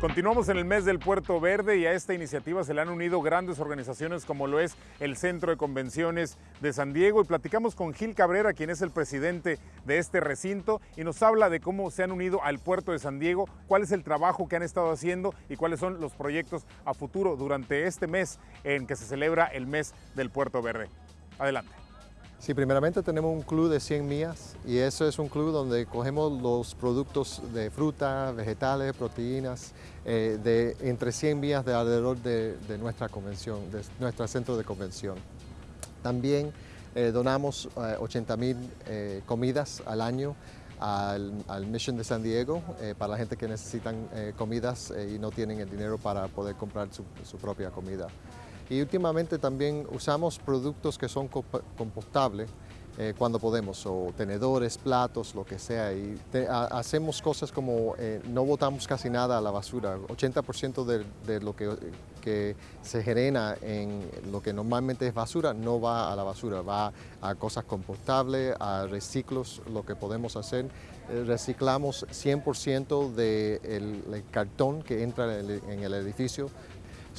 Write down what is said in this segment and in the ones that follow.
Continuamos en el mes del Puerto Verde y a esta iniciativa se le han unido grandes organizaciones como lo es el Centro de Convenciones de San Diego y platicamos con Gil Cabrera, quien es el presidente de este recinto y nos habla de cómo se han unido al puerto de San Diego, cuál es el trabajo que han estado haciendo y cuáles son los proyectos a futuro durante este mes en que se celebra el mes del Puerto Verde. Adelante. Sí, primeramente tenemos un club de 100 millas y eso es un club donde cogemos los productos de fruta, vegetales, proteínas, eh, de entre 100 millas de alrededor de, nuestra convención, de nuestro centro de convención. También eh, donamos 80 eh, mil comidas al año al, Mission de San Diego para la gente que necesitan comidas y no tienen el dinero para poder comprar su propia comida. Y últimamente también usamos productos que son compostables eh, cuando podemos, o tenedores, platos, lo que sea. Y hacemos cosas como eh, no botamos casi nada a la basura. 80% de, lo que, se genera en lo que normalmente es basura no va a la basura, va a cosas compostables, a reciclos, lo que podemos hacer. Eh, reciclamos 100% del de cartón que entra en el edificio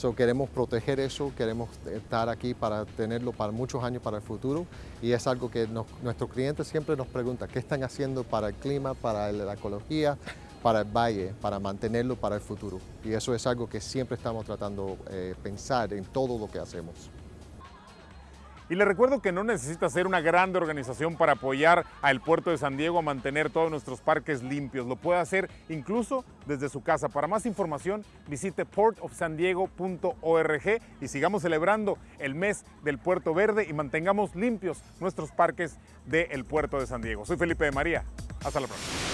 So, queremos proteger eso, queremos estar aquí para tenerlo para muchos años para el futuro y es algo que nuestros clientes siempre nos preguntan, ¿qué están haciendo para el clima, para la ecología, para el valle, para mantenerlo para el futuro? Y eso es algo que siempre estamos tratando de eh, pensar en todo lo que hacemos. Y le recuerdo que no necesita ser una grande organización para apoyar al puerto de San Diego a mantener todos nuestros parques limpios. Lo puede hacer incluso desde su casa. Para más información visite portofsandiego.org y sigamos celebrando el mes del Puerto Verde y mantengamos limpios nuestros parques del puerto de San Diego. Soy Felipe de María. Hasta la próxima.